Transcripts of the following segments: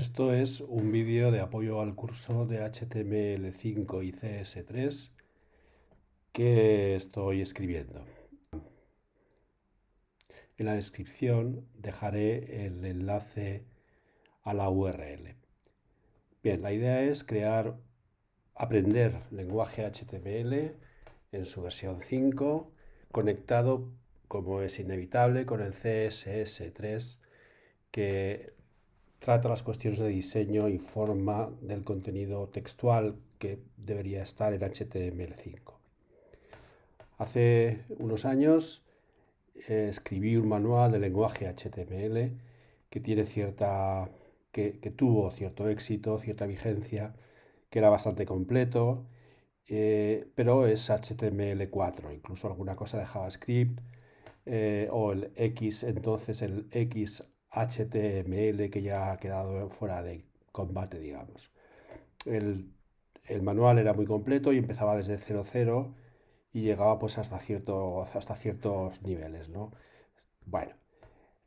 Esto es un vídeo de apoyo al curso de HTML5 y CS3 que estoy escribiendo. En la descripción dejaré el enlace a la URL. Bien, la idea es crear, aprender lenguaje HTML en su versión 5 conectado, como es inevitable, con el CSS3 que trata las cuestiones de diseño y forma del contenido textual que debería estar en HTML5. Hace unos años eh, escribí un manual de lenguaje HTML que, tiene cierta, que, tuvo cierto éxito, cierta vigencia, que era bastante completo, eh, pero es HTML4, incluso alguna cosa de JavaScript, eh, o el X, entonces el X HTML que ya ha quedado fuera de combate, digamos. El, manual era muy completo y empezaba desde 00 y llegaba pues hasta, hasta ciertos niveles, ¿no? Bueno,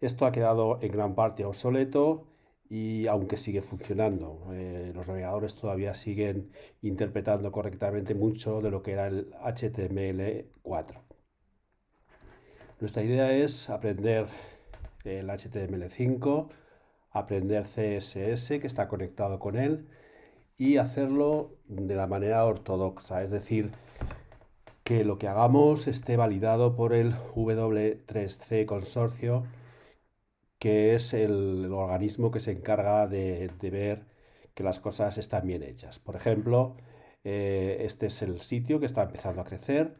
esto ha quedado en gran parte obsoleto y aunque sigue funcionando, eh, los navegadores todavía siguen interpretando correctamente mucho de lo que era el HTML4. Nuestra idea es aprender el HTML5, aprender CSS que está conectado con él y hacerlo de la manera ortodoxa, es decir, que lo que hagamos esté validado por el W3C consorcio, que es el, organismo que se encarga de, ver que las cosas están bien hechas. Por ejemplo, eh, este es el sitio que está empezando a crecer.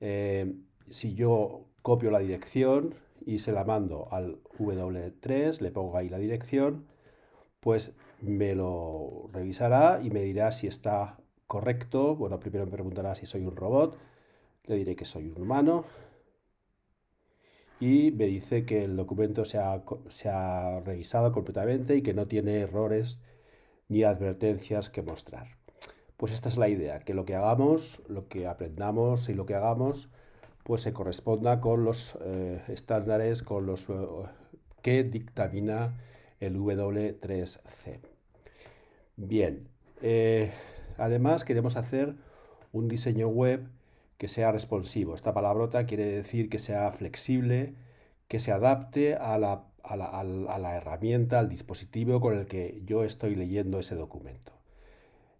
Eh, si yo copio la dirección y se la mando al W3, le pongo ahí la dirección, pues me lo revisará y me dirá si está correcto. Bueno, primero me preguntará si soy un robot, le diré que soy un humano y me dice que el documento se ha, revisado completamente y que no tiene errores ni advertencias que mostrar. Pues esta es la idea, que lo que hagamos, lo que aprendamos y lo que hagamos pues se corresponda con los eh, estándares con los, eh, que dictamina el W3C. Bien, eh, además queremos hacer un diseño web que sea responsivo. Esta palabrota quiere decir que sea flexible, que se adapte a la, a la herramienta, al dispositivo con el que yo estoy leyendo ese documento.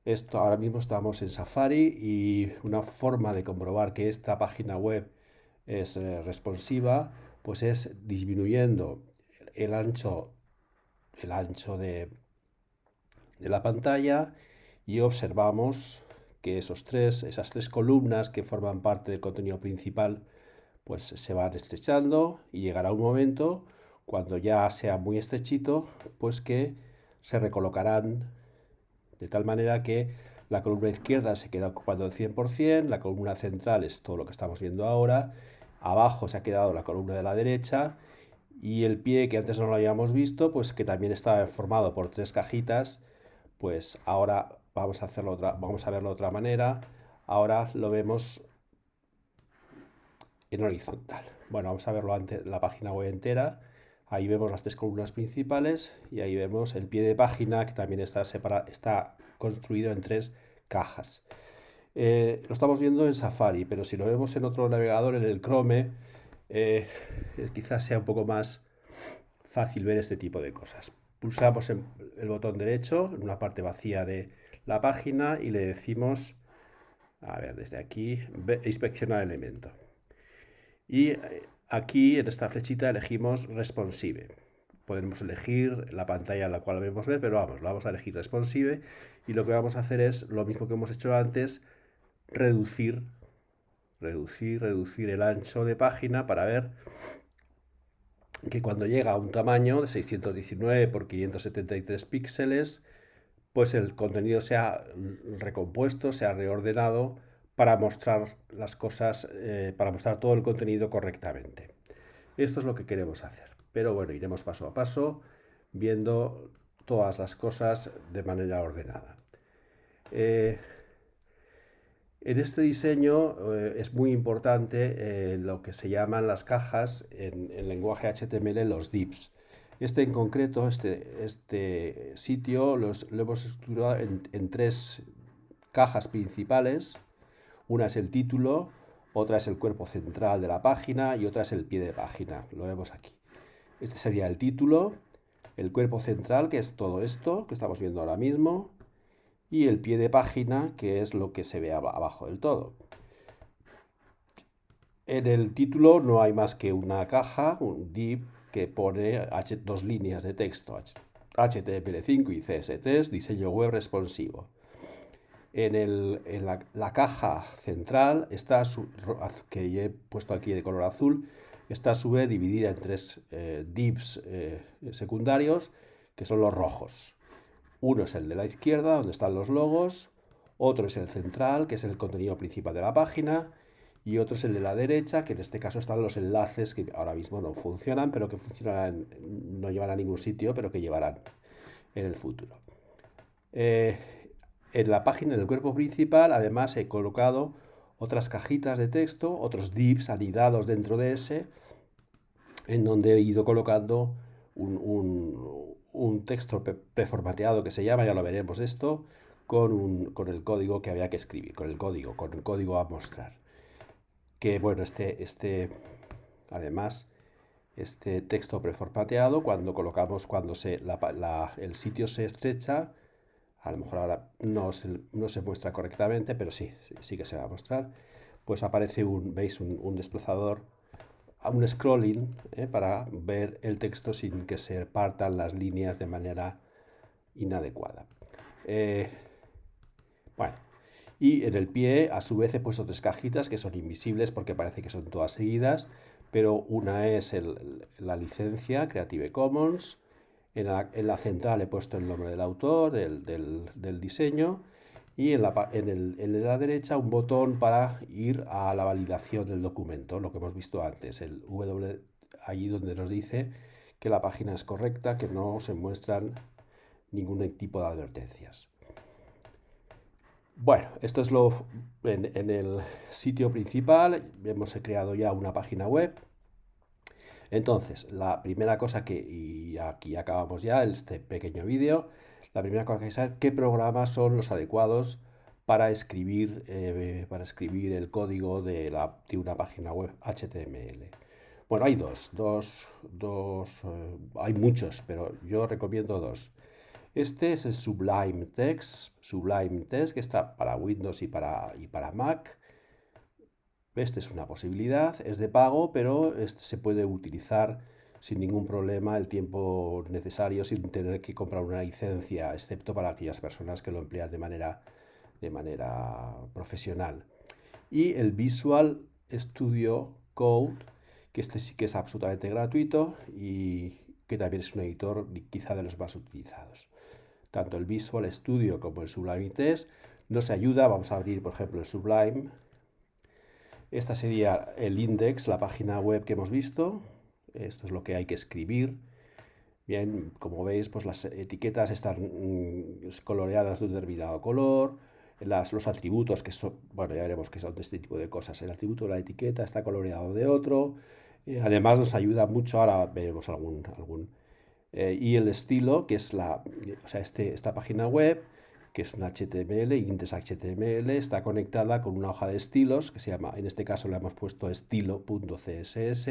Esto ahora mismo estamos en Safari y una forma de comprobar que esta página web es eh, responsiva, pues es disminuyendo el ancho, el ancho de, de la pantalla y observamos que esos tres, esas tres columnas que forman parte del contenido principal pues se van estrechando y llegará un momento cuando ya sea muy estrechito pues que se recolocarán de tal manera que la columna izquierda se queda ocupando el 100%, la columna central es todo lo que estamos viendo ahora Abajo se ha quedado la columna de la derecha y el pie que antes no lo habíamos visto, pues que también estaba formado por tres cajitas, pues ahora vamos a, hacerlo otra, vamos a verlo de otra manera. Ahora lo vemos en horizontal. Bueno, vamos a verlo antes, la página web entera. Ahí vemos las tres columnas principales y ahí vemos el pie de página que también está, separado, está construido en tres cajas. Eh, lo estamos viendo en Safari, pero si lo vemos en otro navegador, en el Chrome, eh, quizás sea un poco más fácil ver este tipo de cosas. Pulsamos el botón derecho en una parte vacía de la página y le decimos, a ver, desde aquí, inspeccionar elemento. Y eh, aquí en esta flechita elegimos responsive. Podemos elegir la pantalla en la cual debemos ver, pero vamos, lo vamos a elegir responsive y lo que vamos a hacer es lo mismo que hemos hecho antes, reducir, reducir, reducir el ancho de página para ver que cuando llega a un tamaño de 619 por 573 píxeles, pues el contenido sea recompuesto, sea reordenado para mostrar las cosas, eh, para mostrar todo el contenido correctamente. Esto es lo que queremos hacer. Pero bueno, iremos paso a paso viendo todas las cosas de manera ordenada. Eh, en este diseño eh, es muy importante eh, lo que se llaman las cajas en, lenguaje HTML, los divs. Este en concreto, este, este sitio, los, lo hemos estructurado en, tres cajas principales. Una es el título, otra es el cuerpo central de la página y otra es el pie de página. Lo vemos aquí. Este sería el título, el cuerpo central, que es todo esto que estamos viendo ahora mismo, y el pie de página, que es lo que se ve abajo del todo. En el título no hay más que una caja, un div, que pone dos líneas de texto, HTML5 y CSS3, diseño web responsivo. En, la, caja central, está que he puesto aquí de color azul, está a su vez dividida en tres eh, divs eh, secundarios, que son los rojos. Uno es el de la izquierda, donde están los logos, otro es el central, que es el contenido principal de la página, y otro es el de la derecha, que en este caso están los enlaces que ahora mismo no funcionan, pero que funcionarán, no llevarán a ningún sitio, pero que llevarán en el futuro. Eh, en la página del cuerpo principal, además, he colocado otras cajitas de texto, otros divs anidados dentro de ese, en donde he ido colocando un, texto preformateado que se llama, ya lo veremos esto, con, con el código que había que escribir, con el código, con el código a mostrar. Que bueno, este, este, además, este texto preformateado, cuando colocamos, cuando se, el sitio se estrecha, a lo mejor ahora no se, no se muestra correctamente, pero sí, sí que se va a mostrar, pues aparece un, veis, un, desplazador, un scrolling ¿eh? para ver el texto sin que se partan las líneas de manera inadecuada. Eh, bueno, y en el pie, a su vez, he puesto tres cajitas que son invisibles porque parece que son todas seguidas, pero una es la licencia Creative Commons, en la, central he puesto el nombre del autor, del, diseño, y en la, en, la derecha un botón para ir a la validación del documento, lo que hemos visto antes, el W, allí donde nos dice que la página es correcta, que no se muestran ningún tipo de advertencias. Bueno, esto es lo en, el sitio principal. Hemos creado ya una página web. Entonces, la primera cosa que, y aquí acabamos ya este pequeño vídeo, la primera cosa que saber qué programas son los adecuados para escribir, eh, para escribir el código de, una página web HTML. Bueno, hay dos, dos, dos eh, hay muchos, pero yo recomiendo dos. Este es el Sublime Text, Sublime Text que está para Windows y para, y para Mac. Este es una posibilidad, es de pago, pero este se puede utilizar sin ningún problema el tiempo necesario sin tener que comprar una licencia, excepto para aquellas personas que lo emplean de manera, de manera profesional. Y el Visual Studio Code, que este sí que es absolutamente gratuito y que también es un editor quizá de los más utilizados. Tanto el Visual Studio como el Sublime Text nos ayuda, vamos a abrir por ejemplo el Sublime, esta sería el index, la página web que hemos visto, esto es lo que hay que escribir, bien, como veis pues las etiquetas están mm, coloreadas de un determinado color, las, los atributos que son, bueno ya veremos que son de este tipo de cosas, el atributo de la etiqueta está coloreado de otro, eh, además nos ayuda mucho, ahora veremos algún, algún eh, y el estilo, que es la, o sea, este, esta página web, que es un HTML, index HTML, está conectada con una hoja de estilos, que se llama, en este caso le hemos puesto estilo.css,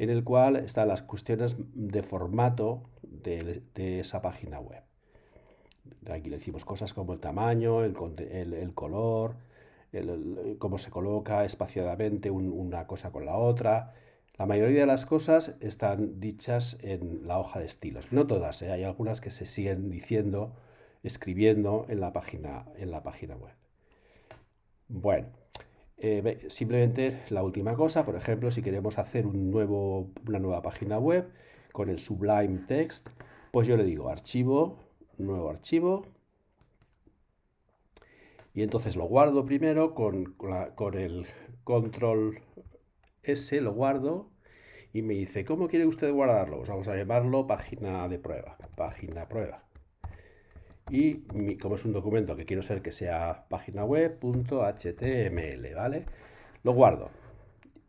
en el cual están las cuestiones de formato de, esa página web. Aquí le decimos cosas como el tamaño, el, color, cómo se coloca espaciadamente una cosa con la otra, la mayoría de las cosas están dichas en la hoja de estilos. No todas, ¿eh? hay algunas que se siguen diciendo, escribiendo en la página, en la página web. Bueno, eh, simplemente la última cosa, por ejemplo, si queremos hacer un nuevo, una nueva página web con el Sublime Text, pues yo le digo archivo, nuevo archivo, y entonces lo guardo primero con, con el control ese lo guardo y me dice, ¿cómo quiere usted guardarlo? Pues vamos a llamarlo página de prueba, página prueba. Y como es un documento que quiero ser que sea página web.html, ¿vale? Lo guardo.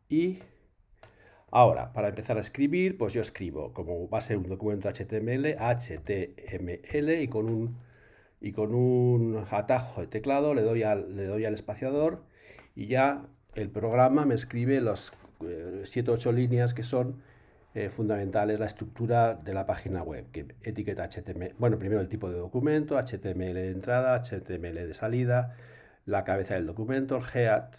Y Ahora, para empezar a escribir, pues yo escribo, como va a ser un documento HTML, HTML y con un, y con un atajo de teclado le doy, al, le doy al espaciador y ya el programa me escribe los 7 o 8 líneas que son eh, fundamentales la estructura de la página web, que etiqueta HTML, bueno, primero el tipo de documento, HTML de entrada, HTML de salida, la cabeza del documento, el head,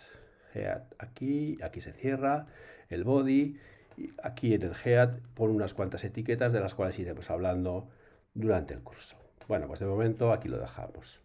head aquí, aquí se cierra, el body, y aquí en el head pone unas cuantas etiquetas de las cuales iremos hablando durante el curso. Bueno, pues de momento aquí lo dejamos.